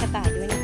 กระต่ายด้วยนะ